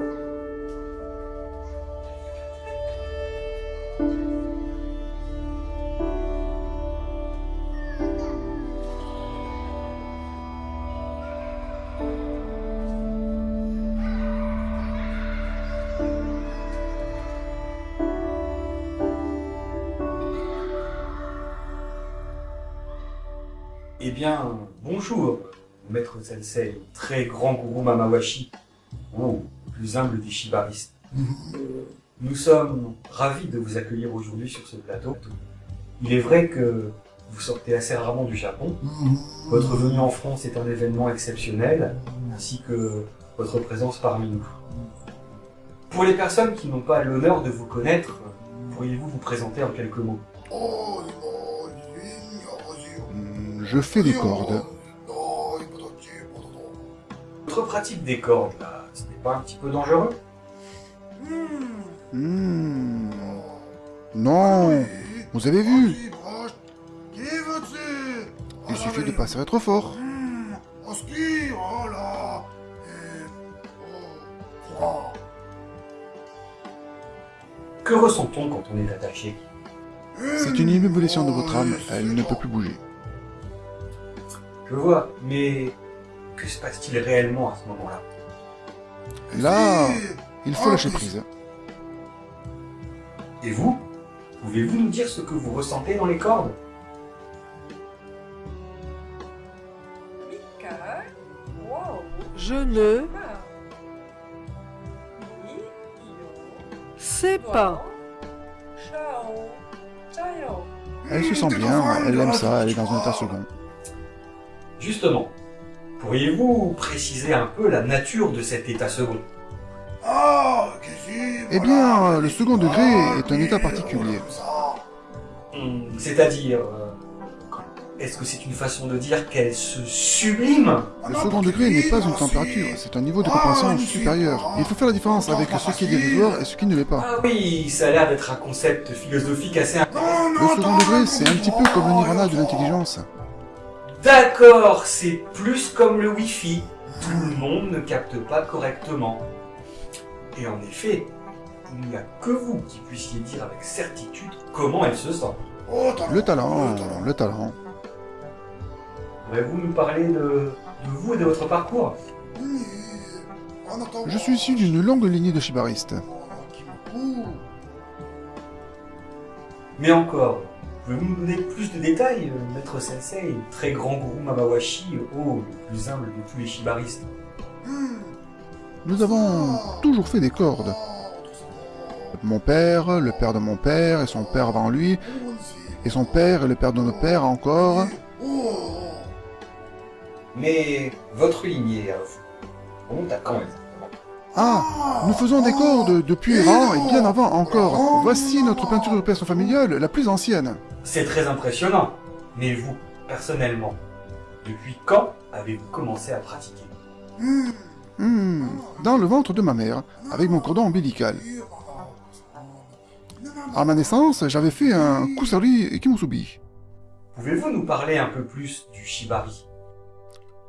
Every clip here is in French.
Eh bien, bonjour, maître sensei, très grand gourou Mamawashi. Oh plus humble des shibaristes. Nous sommes ravis de vous accueillir aujourd'hui sur ce plateau. Il est vrai que vous sortez assez rarement du Japon. Votre venue en France est un événement exceptionnel, ainsi que votre présence parmi nous. Pour les personnes qui n'ont pas l'honneur de vous connaître, pourriez-vous vous présenter en quelques mots? Je fais des cordes. Votre pratique des cordes, là, pas un petit peu dangereux Hmm. Non, vous avez vu, il suffit de passer trop fort. Que ressent-on quand on est attaché C'est une ébullition de votre âme, elle ne peut plus bouger. Je vois, mais que se passe-t-il réellement à ce moment-là? Là, il faut lâcher prise. Et vous Pouvez-vous nous dire ce que vous ressentez dans les cordes? Je ne sais pas. Elle se sent bien, elle aime ça, elle est dans un état second. Justement, pourriez-vous préciser un peu la nature de cet état second? Eh bien, le second degré est un état particulier. Hmm, C'est-à-dire, euh, est-ce que c'est une façon de dire qu'elle se sublime? Le second degré n'est pas une température, c'est un niveau de compréhension supérieur. Il faut faire la différence avec ce qui est dérisoire et ce qui ne l'est pas. Ah oui, ça a l'air d'être un concept philosophique assez... Le second degré, c'est un petit peu comme le nirvana de l'intelligence. D'accord, c'est plus comme le Wi-Fi. Tout le monde ne capte pas correctement. Et en effet, il n'y a que vous qui puissiez dire avec certitude comment elle se sent. Le talent, le talent. Pourrez-vous nous parler de, de vous et de votre parcours? Je suis issu d'une longue lignée de shibaristes. Mais encore, pouvez-vous nous donner plus de détails, euh, maître sensei, très grand gourou Mamawashi, oh, le plus humble de tous les shibaristes Nous avons toujours fait des cordes. Mon père, le père de mon père, et son père avant lui, et son père et le père de nos pères encore. Mais votre lignée, remonte à quand exactement Ah, nous faisons des cordes depuis Iran et bien avant encore. Voici notre peinture rupestre familiale, la plus ancienne. C'est très impressionnant. Mais vous, personnellement, depuis quand avez-vous commencé à pratiquer? Hmm, dans le ventre de ma mère, avec mon cordon ombilical. À ma naissance, j'avais fait un kusari kimusubi. Pouvez-vous nous parler un peu plus du shibari?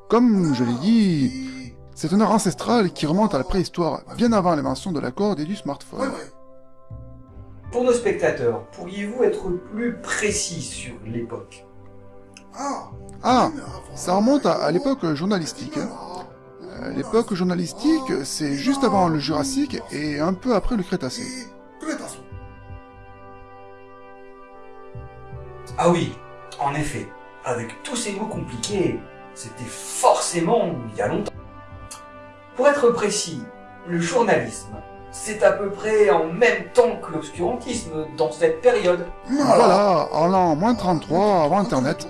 Comme je l'ai dit, c'est un art ancestral qui remonte à la préhistoire, bien avant l'invention de la corde et du smartphone. Pour nos spectateurs, pourriez-vous être plus précis sur l'époque? Ah, ça remonte à, à l'époque journalistique. hein. Euh, L'époque journalistique, c'est juste avant le Jurassique et un peu après le Crétacé. Ah oui, en effet, avec tous ces mots compliqués, c'était forcément il y a longtemps. Pour être précis, le journalisme, c'est à peu près en même temps que l'obscurantisme dans cette période. Voilà, en l'an moins 33 avant Internet.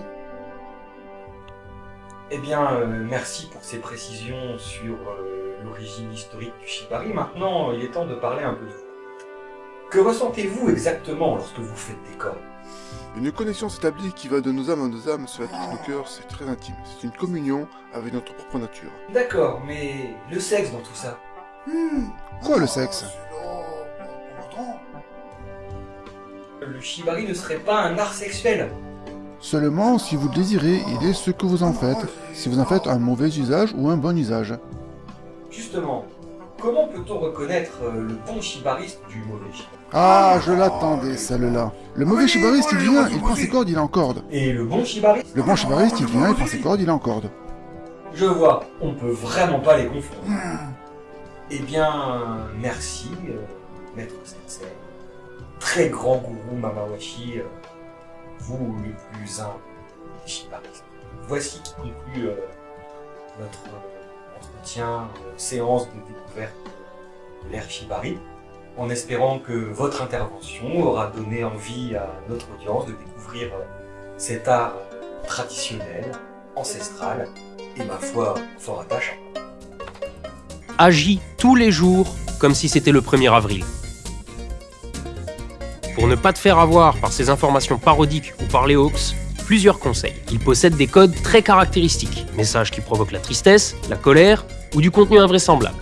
Eh bien, euh, merci pour ces précisions sur euh, l'origine historique du Shibari. Maintenant, il est temps de parler un peu de vous. Que ressentez-vous exactement lorsque vous faites des cordes Une connexion s'établit qui va de nos âmes à nos âmes, cela touche nos cœurs, c'est très intime. C'est une communion avec notre propre nature. D'accord, mais le sexe dans tout ça Quoi le sexe? Le Shibari ne serait pas un art sexuel Seulement si vous le désirez, il est ce que vous en faites. Si vous en faites un mauvais usage ou un bon usage. Justement, comment peut-on reconnaître euh, le bon shibariste du mauvais shibariste Ah, je l'attendais, celle-là. Le mauvais chibariste, il vient, il prend ses cordes, il est en corde. Et le bon shibariste Le bon chibariste, il vient, il prend ses cordes, il est en corde. Je vois, on peut vraiment pas les confondre. Eh bien, merci, euh, maître sensei. Très grand gourou Mamawashi, euh, vous le plus un des shibaristes. voici qui conclut euh, notre entretien, euh, séance de découverte de l'ère en espérant que votre intervention aura donné envie à notre audience de découvrir euh, cet art traditionnel, ancestral et ma foi fort attachant. Agis tous les jours comme si c'était le 1er avril. Pour ne pas te faire avoir par ces informations parodiques ou par les hoax, plusieurs conseils. Il possède des codes très caractéristiques, messages qui provoquent la tristesse, la colère ou du contenu invraisemblable.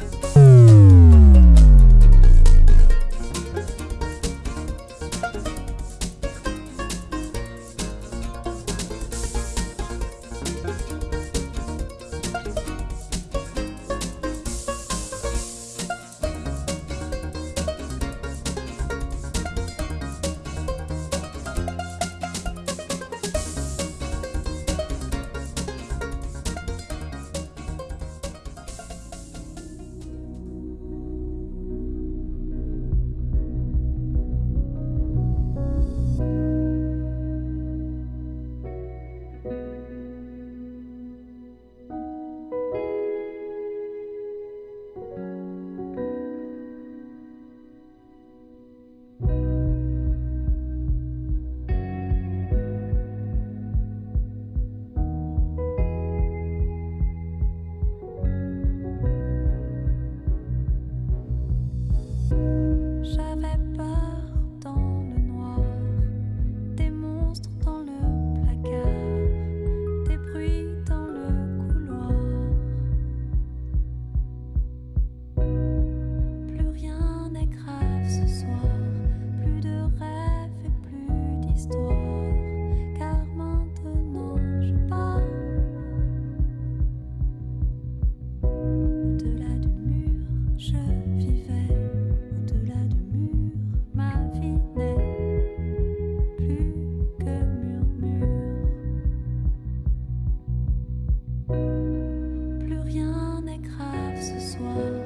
Ce soir,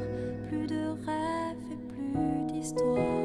plus de rêves et plus d'histoires.